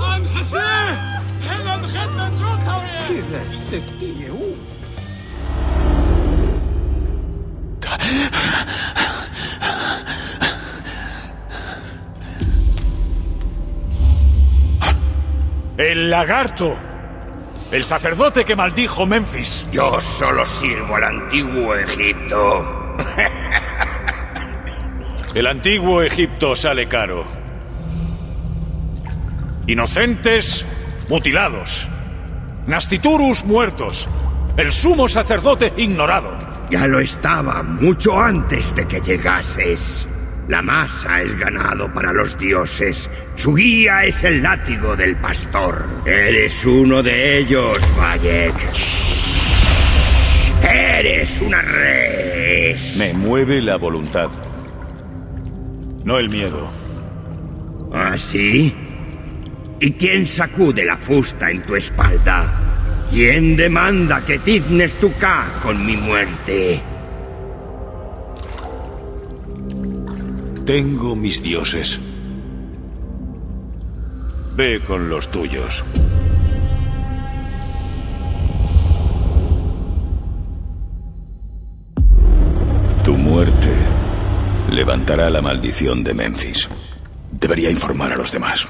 عن حسين هنا دخلنا نشوفها وياه كده ستي يوم El lagarto. El sacerdote que maldijo Memphis. Yo solo sirvo al antiguo Egipto. El antiguo Egipto sale caro. Inocentes mutilados. Nastiturus muertos. El sumo sacerdote ignorado. Ya lo estaba mucho antes de que llegases. La masa es ganado para los dioses. Su guía es el látigo del pastor. Eres uno de ellos, Bayek. Eres una res. Me mueve la voluntad. No el miedo. ¿Ah, sí? ¿Y quién sacude la fusta en tu espalda? ¿Quién demanda que tiznes tu K con mi muerte? Tengo mis dioses. Ve con los tuyos. Tu muerte levantará la maldición de Memphis. Debería informar a los demás.